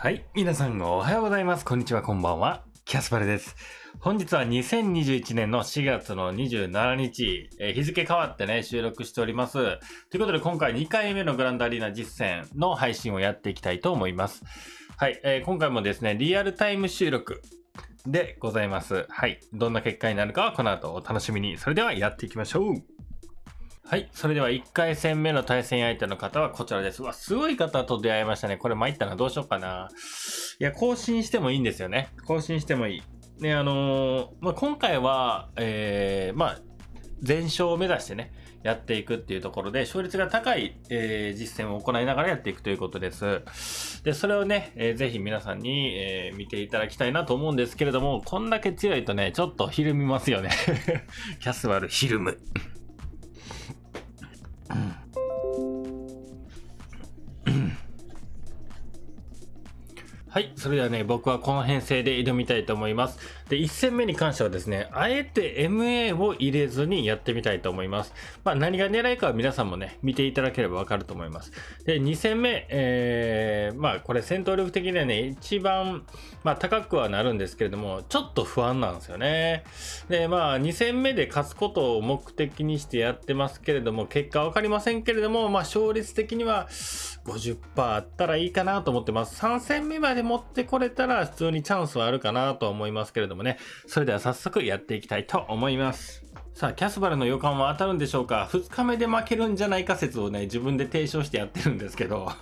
はい。皆さんおはようございます。こんにちは、こんばんは。キャスパルです。本日は2021年の4月の27日、えー日付変わってね、収録しております。ということで今回2回目のグランドアリーナ実践の配信をやっていきたいと思います。はい。えー今回もですね、リアルタイム収録でございます。はい。どんな結果になるかはこの後お楽しみに。それではやっていきましょう。はい。それでは1回戦目の対戦相手の方はこちらです。うわ、すごい方と出会いましたね。これ参ったな。どうしようかな。いや、更新してもいいんですよね。更新してもいい。ね、あのーまあ、今回は、えー、まあ、全勝を目指してね、やっていくっていうところで、勝率が高い、えー実践を行いながらやっていくということです。で、それをね、えーぜひ皆さんに、えー見ていただきたいなと思うんですけれども、こんだけ強いとね、ちょっとひるみますよね。キャスワルひるむ。はい。それではね、僕はこの編成で挑みたいと思います。で、1戦目に関してはですね、あえて MA を入れずにやってみたいと思います。まあ、何が狙いかは皆さんもね、見ていただければわかると思います。で、2戦目、えー、まあ、これ戦闘力的にはね、一番、まあ、高くはなるんですけれども、ちょっと不安なんですよね。で、まあ、2戦目で勝つことを目的にしてやってますけれども、結果わかりませんけれども、まあ、勝率的には50%あったらいいかなと思ってます。3戦目まで持ってこれたら普通にチャンスはあるかなとは思いますけれどももね。それでは早速やっていきたいと思います。さあ、キャスバルの予感は当たるんでしょうか ?2 日目で負けるんじゃないか説をね、自分で提唱してやってるんですけど、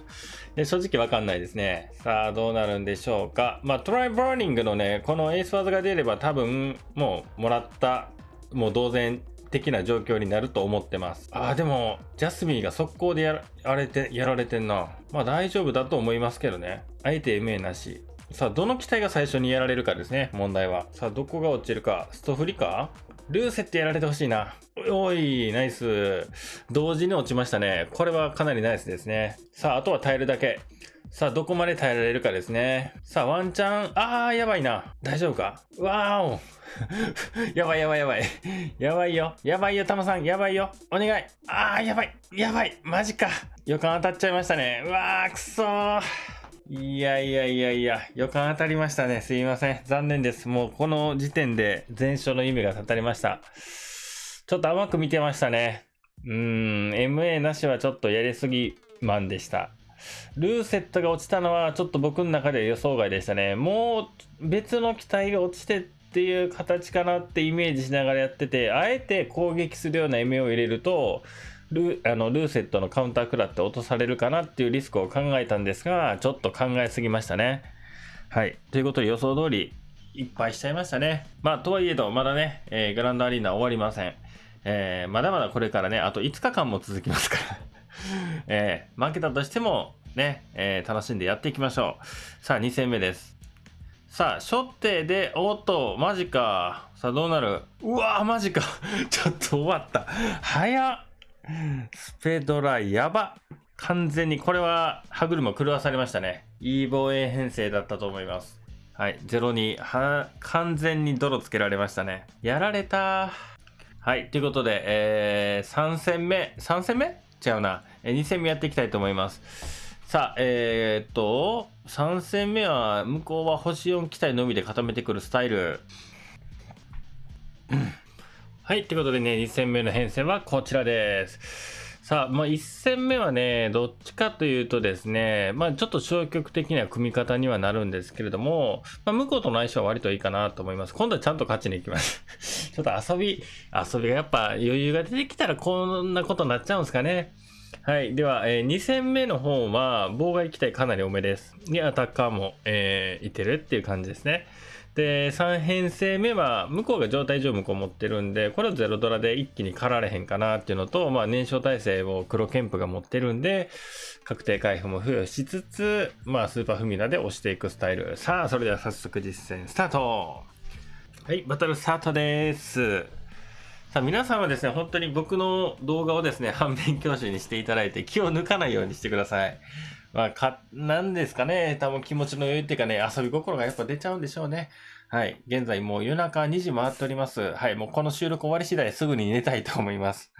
で正直わかんないですね。さあ、どうなるんでしょうか？まあ、トライバーニングのね、このエース技が出れば多分、もう、もらった、もう同然的な状況になると思ってます。ああ、でも、ジャスミンが速攻でやられて、やられてんな。まあ大丈夫だと思いますけどね。あえて MA なし。さあ、どの機体が最初にやられるかですね、問題は。さあ、どこが落ちるか。ストフリかルーセってやられてほしいな。おい、ナイス。同時に落ちましたね。これはかなりナイスですね。さあ、あとは耐えるだけ。さあ、どこまで耐えられるかですね。さあ、ワンチャン、あー、やばいな。大丈夫か？わーお。やばいやばいやばい。やばいよ。やばいよ、タマさん。やばいよ。お願い。あー、やばい。やばい。マジか。予感当たっちゃいましたね。うわー、くそー。いやいやいやいや、予感当たりましたね。すいません。残念です。もうこの時点で全勝の意味が立たれました。ちょっと甘く見てましたね。うーん、MA なしはちょっとやりすぎマンでした。ルーセットが落ちたのはちょっと僕の中で予想外でしたね。もう別の機体が落ちてっていう形かなってイメージしながらやってて、あえて攻撃するような MA を入れると、ルあのルーセットのカウンター食らって落とされるかなっていうリスクを考えたんですが、ちょっと考えすぎましたね。はい。ということで予想通り、いっぱいしちゃいましたね。まあ、とはいえど、まだね、えーグランドアリーナ終わりません。えーまだまだこれからね、あと5日間も続きますから。えー負けたとしても、ね、えー楽しんでやっていきましょう。さあ、2戦目です。さあ、初手で、おっと、マジか。さあ、どうなる？うわー、マジか。ちょっと終わった。早っ。スペドラ、やば。完全に、これは歯車狂わされましたね。いい防衛編成だったと思います。はい、02。は、完全に泥つけられましたね。やられた。はい、ということで、えー、3戦目、3戦目？違うな。え2戦目やっていきたいと思います。さあ、えー、っと、3戦目は、向こうは星4機体のみで固めてくるスタイル。はい、ということでね、2戦目の編成はこちらです。さあ、まあ、1戦目はね、どっちかというとですね、まあ、ちょっと消極的な組み方にはなるんですけれども、まあ、向こうとの相性は割といいかなと思います。今度はちゃんと勝ちに行きます。ちょっと遊び、遊びがやっぱ余裕が出てきたらこんなことになっちゃうんですかね。はい。では、え2戦目の方は、妨害機体かなり多めです。に、アタッカーも、えーいてるっていう感じですね。で、3編成目は、向こうが状態上向こう持ってるんで、これをゼロドラで一気に狩られへんかなっていうのと、まあ、燃焼耐性を黒ケンプが持ってるんで、確定回復も付与しつつ、まあ、スーパーフミナで押していくスタイル。さあ、それでは早速実践スタートはい、バトルスタートです。さあ、皆さんはですね、本当に僕の動画をですね、反面教師にしていただいて、気を抜かないようにしてください。まあ、か、なんですかね、多分気持ちの余裕っていうかね、遊び心がやっぱ出ちゃうんでしょうね。はい。現在もう夜中2時回っております。はい。もうこの収録終わり次第すぐに寝たいと思います。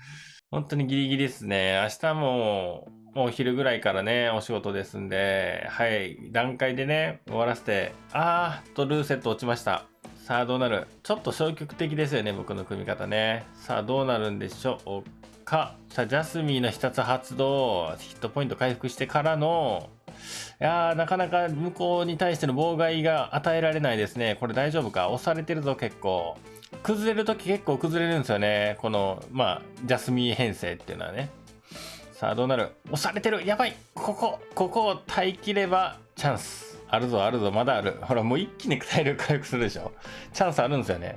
本当にギリギリですね。明日も、もうお昼ぐらいからね、お仕事ですんで、はい、段階でね、終わらせて、あーとルーセット落ちました。さあどうなる？ちょっと消極的ですよね、僕の組み方ね。さあどうなるんでしょう？か。さあ、ジャスミーの必殺発動、ヒットポイント回復してからの、いやー、なかなか向こうに対しての妨害が与えられないですね。これ大丈夫か？押されてるぞ、結構。崩れるとき結構崩れるんですよね。この、まあ、ジャスミー編成っていうのはね。さあ、どうなる？押されてるやばいここ、ここを耐えきればチャンス。あるぞあるぞまだあるほらもう一気に体力回復するでしょチャンスあるんですよね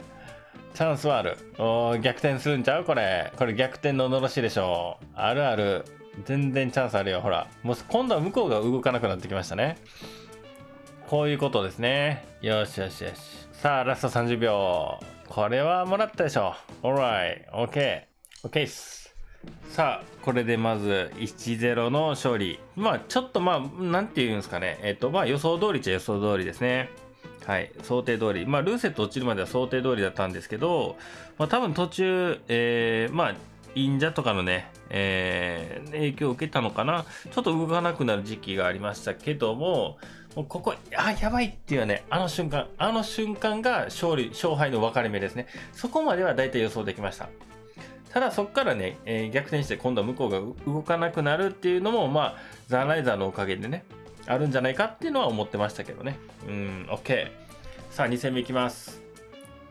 チャンスはある。お逆転するんちゃうこれ。これ逆転ののろしでしょう。あるある。全然チャンスあるよ。ほらもう今度は向こうが動かなくなってきましたね。こういうことですね。よしよしよし。さあラスト30秒これはもらったでしょ Alright OK OK っすさあ、これでまず1-0の勝利。まあ、ちょっとまあ、なんて言うんですかね。えっ、と、まあ、予想通りっちゃ予想通りですね。はい、想定通り。まあ、ルーセット落ちるまでは想定通りだったんですけど、まあ、多分途中、えー、まあ、忍者とかのね、えー、影響を受けたのかな。ちょっと動かなくなる時期がありましたけども、もうここ、あ、やばいっていうね、あの瞬間、あの瞬間が勝利、勝敗の分かれ目ですね。そこまでは大体予想できました。ただそこからね、えー、逆転して今度は向こうが動かなくなるっていうのも、まあ、ザ・ライザーのおかげでね、あるんじゃないかっていうのは思ってましたけどね。うん、OK。さあ、2戦目いきます。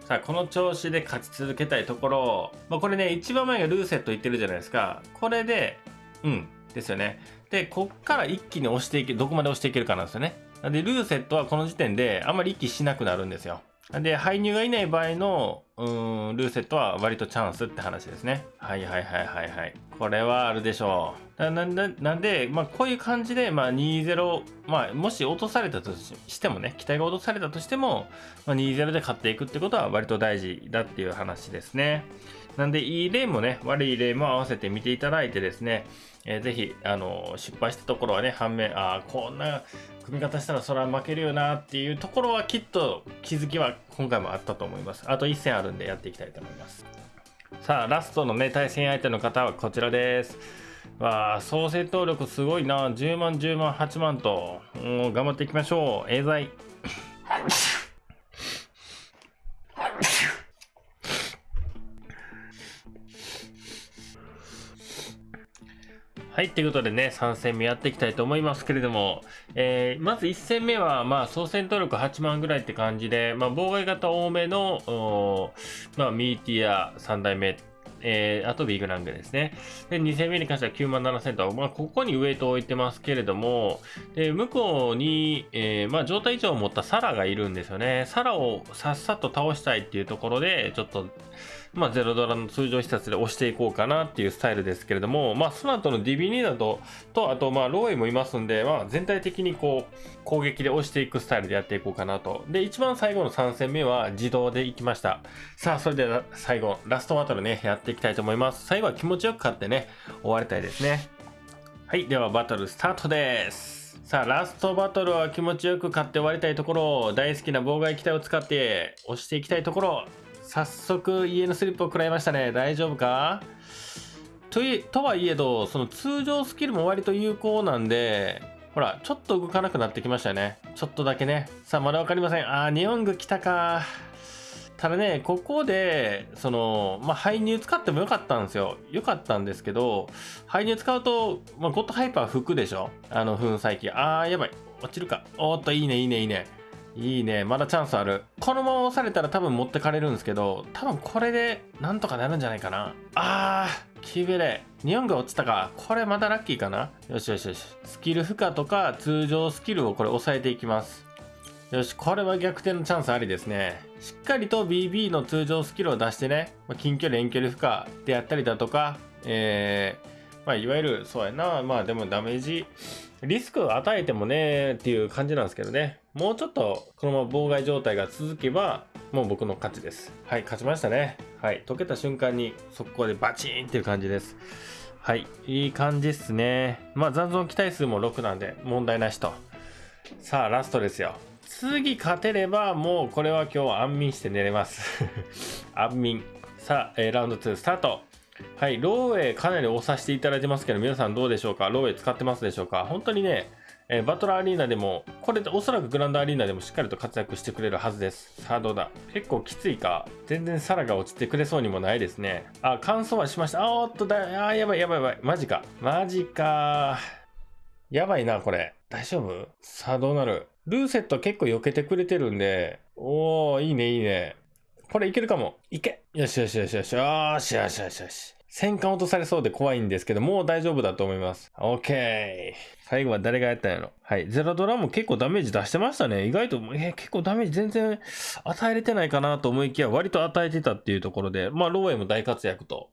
さあ、この調子で勝ち続けたいところ、まあ、これね、一番前がルーセット言ってるじゃないですか。これで、うん、ですよね。で、こっから一気に押していけ、どこまで押していけるかなんですよね。で、ルーセットはこの時点であんまり息しなくなるんですよ。で、排入がいない場合の、うん、ルーセットは割とチャンスって話ですね。はいはいはいはいはい。これはあるでしょう。ななんで、まあこういう感じで、まあ2-0、まあもし落とされたとしてもね、期待が落とされたとしても、まあ、2-0で勝っていくってことは割と大事だっていう話ですね。なんで、いい例もね、悪い例も合わせて見ていただいてですね、えー、ぜひ、あの、失敗したところはね、反面、ああ、こんな組み方したらそれは負けるよなっていうところはきっと気づきは今回もあったと思います。あと1戦あるんでやっていきたいと思います。さあ、ラストのね、対戦相手の方はこちらです。わあ、総戦闘力すごいな。10万、10万、8万と、頑張っていきましょう。エーザイ。はい、ということでね、3戦目やっていきたいと思いますけれども、えー、まず1戦目は、まあ、総戦闘力8万ぐらいって感じで、まあ、妨害型多めの、まあ、ミーティア3代目えー、あとビッグラングですね。で、2戦目に関しては9万7000と、まあ、ここにウェイトを置いてますけれども、で、向こうに、えー、まあ、状態以上を持ったサラがいるんですよね。サラをさっさと倒したいっていうところで、ちょっと、まあ、ゼロドラの通常施設で押していこうかなっていうスタイルですけれども、まあ、その後のディビニーだと、と、あと、まあ、ローエもいますんで、まあ、全体的にこう、攻撃で押していくスタイルでやっていこうかなと。で、一番最後の3戦目は自動でいきました。さあ、それでは最後、ラストバトルね、やっていきたいと思います。最後は気持ちよく勝ってね、終わりたいですね。はい、ではバトルスタートです。さあ、ラストバトルは気持ちよく勝って終わりたいところ、大好きな妨害機体を使って押していきたいところ、早速家のスリップを食らいましたね。大丈夫か？といとはいえど、その通常スキルも割と有効なんで、ほら、ちょっと動かなくなってきましたよね。ちょっとだけね。さあ、まだわかりません。あー、ニオング来たか。ただね、ここで、その、まあ、排入使ってもよかったんですよ。よかったんですけど、排入使うと、まあ、ゴッドハイパー吹くでしょ？あの、粉砕機。あー、やばい。落ちるか。おっと、いいね、いいね、いいね。いいね。まだチャンスある。このまま押されたら多分持ってかれるんですけど、多分これでなんとかなるんじゃないかな。あー、キーベレ。ニオンが落ちたか。これまだラッキーかな。よしよしよし。スキル負荷とか通常スキルをこれ抑えていきます。よし、これは逆転のチャンスありですね。しっかりと BB の通常スキルを出してね、ま近距離遠距離負荷であったりだとか、えー、まあ、いわゆる、そうやな、まあでもダメージ、リスクを与えてもねっていう感じなんですけどね。もうちょっとこのまま妨害状態が続けば、もう僕の勝ちです。はい、勝ちましたね。はい、溶けた瞬間に速攻でバチーンっていう感じです。はい、いい感じっすね。まあ残存期待数も6なんで問題なしと。さあ、ラストですよ。次勝てればもうこれは今日安眠して寝れます。安眠。さあ、えー、ラウンド2スタート。はい、ローウェイかなり押させていただいてますけど、皆さんどうでしょうか？ローウェイ使ってますでしょうか？本当にね、えー、バトラーアリーナでも、これでおそらくグランドアリーナでもしっかりと活躍してくれるはずです。さあどうだ？結構きついか？全然サラが落ちてくれそうにもないですね。あ、乾燥はしました。あ、おっとだ、あ、やばいやばいやばい。マジか。マジか。やばいな、これ。大丈夫？さあどうなる？ルーセット結構避けてくれてるんで、おー、いいねいいね。これいけるかも。いけよしよしよしよし。よしよしよしよし。戦艦落とされそうで怖いんですけど、もう大丈夫だと思います。OK。最後は誰がやったんやろ。はい。ゼロドラも結構ダメージ出してましたね。意外と、えー、結構ダメージ全然与えれてないかなと思いきや、割と与えてたっていうところで、まあ、ローエも大活躍と。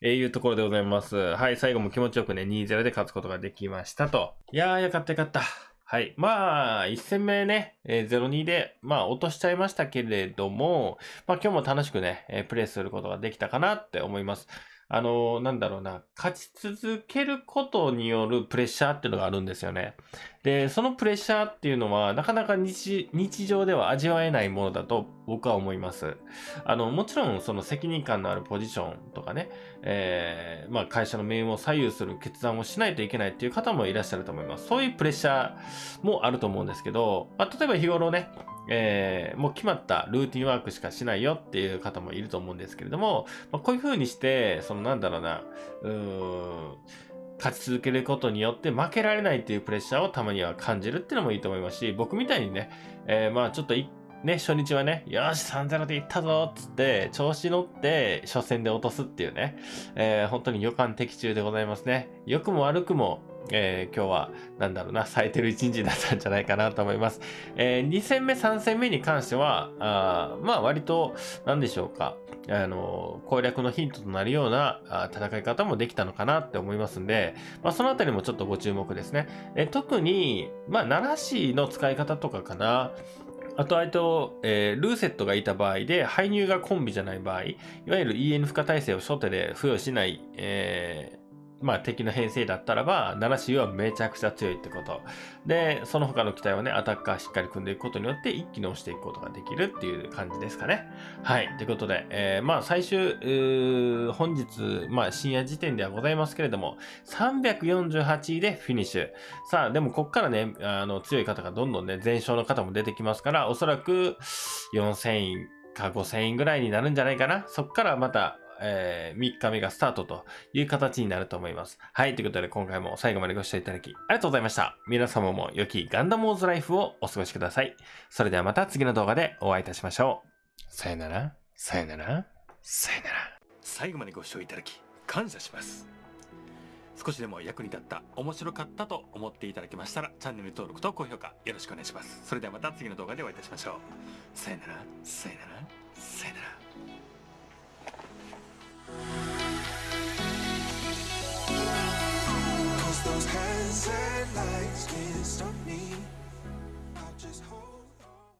えー、いうところでございます。はい。最後も気持ちよくね、2-0で勝つことができましたと。いやー、よかったよかった。はい。まあ、1戦目ね、えー、0-2で、まあ、落としちゃいましたけれども、まあ、今日も楽しくね、えー、プレイすることができたかなって思います。あの、なんだろうな、勝ち続けることによるプレッシャーっていうのがあるんですよね。で、そのプレッシャーっていうのは、なかなか日常では味わえないものだと僕は思います。あの、もちろん、その責任感のあるポジションとかね、えー、まあ、会社の命運を左右する決断をしないといけないっていう方もいらっしゃると思います。そういうプレッシャーもあると思うんですけど、まあ、例えば日頃ね、えー、もう決まったルーティンワークしかしないよっていう方もいると思うんですけれども、まあ、こういう風にして、そのなんだろうな、うーん、勝ち続けることによって負けられないっていうプレッシャーをたまには感じるっていうのもいいと思いますし、僕みたいにね、えー、まあちょっとね、初日はね、よし、3-0でいったぞっつって、調子乗って、初戦で落とすっていうね、えー、本当に予感的中でございますね。良くも悪くも、えー、今日は、なんだろうな、咲いてる一日だったんじゃないかなと思います。えー、2戦目、3戦目に関しては、あまあ割と、なんでしょうか、あの、攻略のヒントとなるようなあ戦い方もできたのかなって思いますんで、まあそのあたりもちょっとご注目ですね。えー、特に、まあ、奈良市の使い方とかかな。あと、あと、えー、ルーセットがいた場合で、排入がコンビじゃない場合、いわゆる EN 負荷耐性を初手で付与しない、えー、まあ敵の編成だったらば、7 c はめちゃくちゃ強いってこと。で、その他の機体をね、アタッカーしっかり組んでいくことによって一気に押していくことができるっていう感じですかね。はい。ということで、えー、まあ最終、本日、まあ深夜時点ではございますけれども、348位でフィニッシュ。さあ、でもこっからね、あの強い方がどんどんね、全勝の方も出てきますから、おそらく4000位か5000位ぐらいになるんじゃないかな。そっからまた、えー、3日目がスタートという形になると思います。はい。ということで今回も最後までご視聴いただきありがとうございました。皆様も良きガンダムウォーズライフをお過ごしください。それではまた次の動画でお会いいたしましょう。さよなら、さよなら、さよなら。最後までご視聴いただき感謝します。少しでも役に立った、面白かったと思っていただけましたら、チャンネル登録と高評価よろしくお願いします。それではまた次の動画でお会いいたしましょう。さよなら、さよなら、さよなら。Cause those hands and legs can't stop